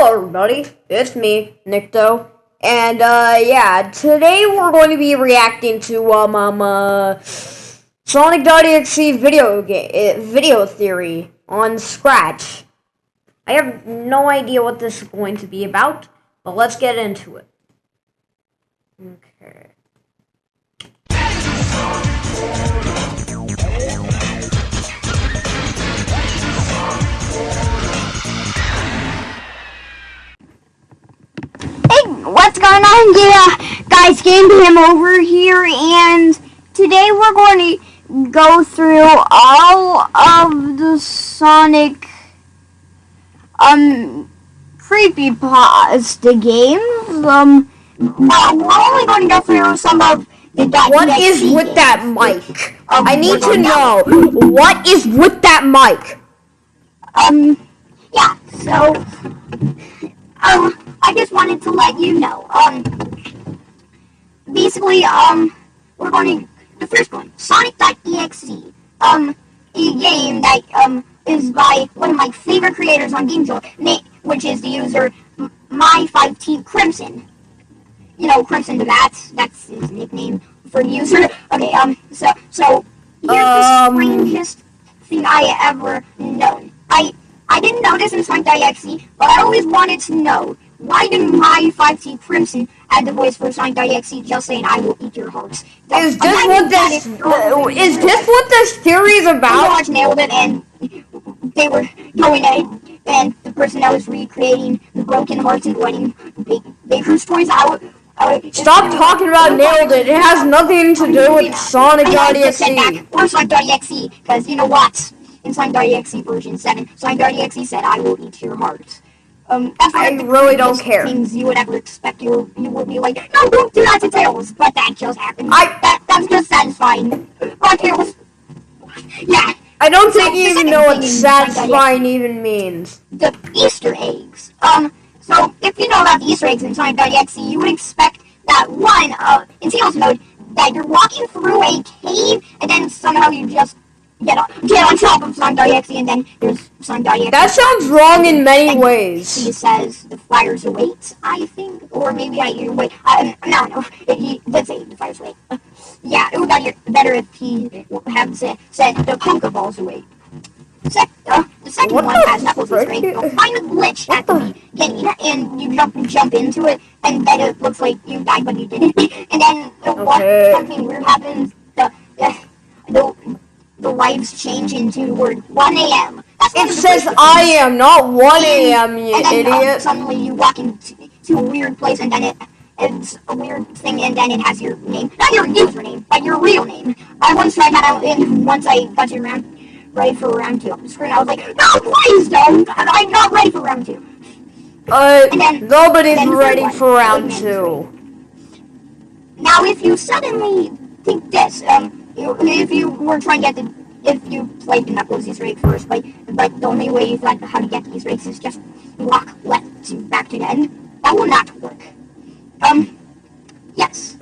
Hello everybody, it's me, Nikto, and uh, yeah, today we're going to be reacting to um, um uh, Sonic.exe video game video theory on Scratch. I have no idea what this is going to be about, but let's get into it. Okay. On? Yeah, guys, Game Him over here, and today we're going to go through all of the Sonic um creepypasta games. Um, well, we're only going to go through some of the What is with that mic? Um, I need to know what is with that mic. Um, yeah. So, um. I just wanted to let you know. Um, basically, um, we're going to the first one, Sonic.exe. Um, a game that um is by one of my favorite creators on Game Jolt, which is the user My5T Crimson. You know, Crimson the Bat. That's his nickname for the user. Okay. Um. So so here's um, the strangest thing I ever known. I I didn't know this in Sonic.exe, but I always wanted to know why did my 5T Crimson add the voice for Sonic.exe just saying I will eat your hearts? Is this what this uh, is this what this theory is about? I nailed it and they were going at and the person that was recreating the broken hearts and wedding baker's toys I would Stop talking about nailed it. It has nothing to do with Sonic.exe. Or Sonic.exe, because you know what? In Sonic.exe version 7, Sonic.exe said, I will eat your hearts. Um, that's I really don't care. Things you would ever expect you you would be like, no, don't do that to Tails, but that just happened. I that that's just satisfying. Oh, Tails. Yeah. I don't think you even know what satisfying even means. The Easter eggs. Um, so if you know about the Easter eggs in Sonic.exe, you would expect that one, uh, in Tails mode, that you're walking through a cave and then somehow you just get on, get on top of Sonic.exe and then there's Sonic.exe. That sounds wrong in many and ways. He says the fires await, I think, or maybe I wait. I, no, no, he did say the fires await. Uh, yeah, it would be better if he had said, said the Pokeballs await. Sec uh, the second what one the has Knuckles' strength. You'll find a glitch at the beginning, and you jump jump into it, and then it looks like you died, but you didn't. and then uh, okay. what, something weird happens. The, uh, the the lights change into word 1 a.m. It says I am, not 1 a.m., you and then, idiot. Um, suddenly you walk into to a weird place and then it it's a weird thing and then it has your name. Not your username, but your real name. I once tried that out and once I got to round ready for round two on the screen, I was like, No, please don't! I'm not ready for round two. Uh, then, nobody's ready for round two. Now, if you suddenly think this, um, if you were trying to get the if you played the Knuckles Easter egg first, but but the only way you like how to get the Easter eggs is just walk left to back to the end. That will not work. Um, yes.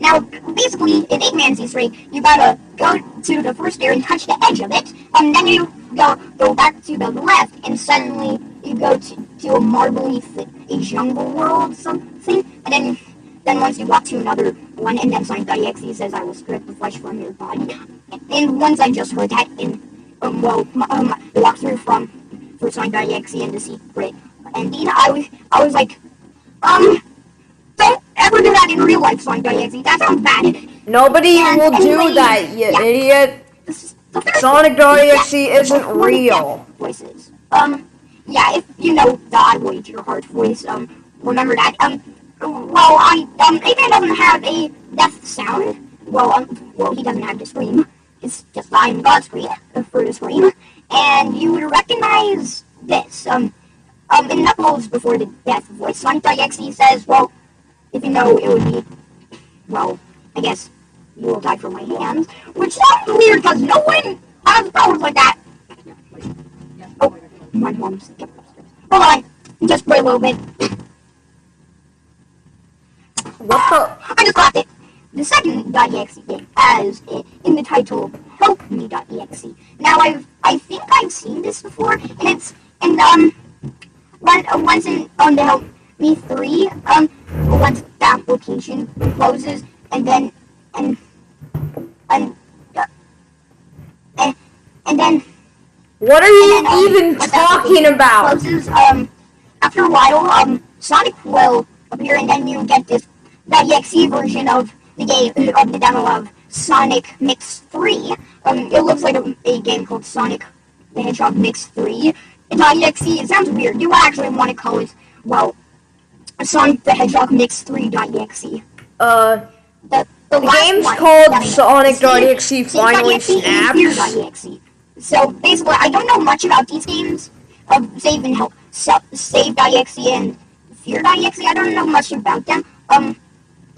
Now, basically, in Eggman's Easter egg, you gotta go to the first area and touch the edge of it, and then you go go back to the left, and suddenly you go to, to a marbly, a jungle world something, and then then once you walk to another one, and then Sonic.exe says, I will strip the flesh from your body. And once I just heard that in, um, well, um, the walkthrough from, for Sonic.exe and the secret ending, I was, I was like, um, don't ever do that in real life, Sonic.exe. That sounds bad. Nobody and will anyway, do that, you yeah. idiot. Sonic.exe isn't real. Voices. Um, yeah, if you know the I will eat your heart voice, um, remember that. Um, well, I, um, Adrian doesn't have a death sound. Well, um, well, he doesn't have to scream. It's just I'm God scream the scream. And you would recognize this. Um, um, in Knuckles before the death voice, Sonic.exe says, well, if you know, it would be, well, I guess you will die from my hands. Which sounds weird because no one has powers like that. Oh, my mom's. Hold on, just wait a little bit. What the? I just. The second .exe game has in the title Help Me.exe. Now I've I think I've seen this before, and it's and um one, uh, once in on the Help Me three, um, once the application closes, and then and and uh, and, and then What are you then, um, even talking about? Closes, um, after a while, um, Sonic will appear, and then you get this that exe version of the game of the demo of Sonic Mix Three. Um, it looks like a, a game called Sonic the Hedgehog Mix Three. It's not exe. It sounds weird. Do you actually want to call it well, Sonic the Hedgehog Mix Three exe. Uh, The, the, The game's one called I- Sonic.exe finally snaps. So basically, I don't know much about these games of Save and Help. So, Save.exe and Fear.exe. I don't know much about them. Um,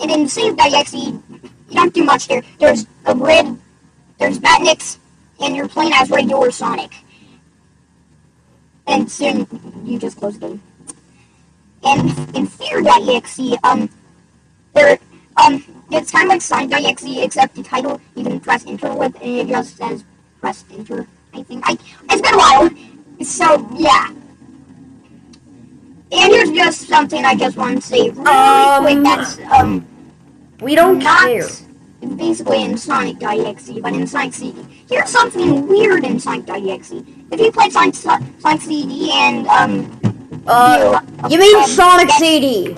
and in Save.exe, you don't do much there. There's a grid, there's Batnix, and you're playing as regular Sonic. And soon you just close the game. And in Fear.exe, um, there, um, it's kind of like Sonic.exe, except the title you can press enter with, and it just says press enter. I think I. It's been a while, so yeah. And here's just something I just want to say really Um, quick. That's um we don't not care. basically in Sonic.exe, but in Sonic CD. Here's something weird in Sonic.exe. If you play Sonic, Sonic CD and um Uh, you, you mean um, Sonic get- CD?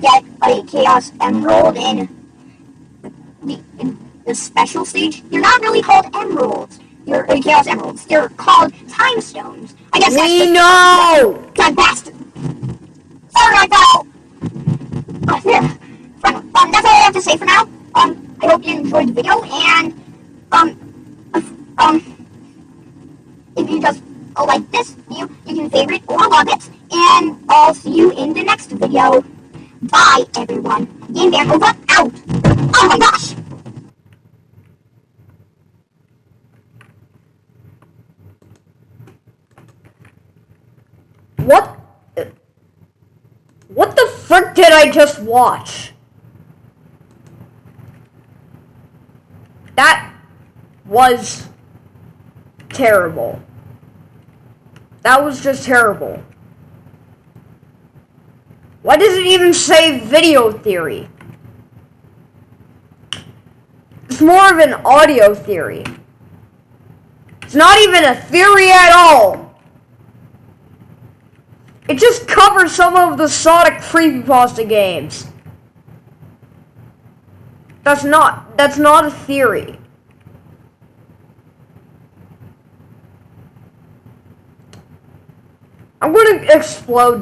get a Chaos Emerald in the, in the special stage. They're not really called emeralds. They're uh, Chaos Emeralds. They're called Time Stones. I guess that's We the- know! God bastard. Sorry, to say for now. Um, I hope you enjoyed the video, and um, uh, um, if you just uh, like this video, you can favorite or love it, and I'll see you in the next video. Bye, everyone. Game Van over out. Oh my gosh. What? What the frick did I just watch? That was terrible. That was just terrible. Why does it even say video theory? It's more of an audio theory. It's not even a theory at all. It just covers some of the Sonic creepypasta games. That's not that's not a theory. I'm gonna explode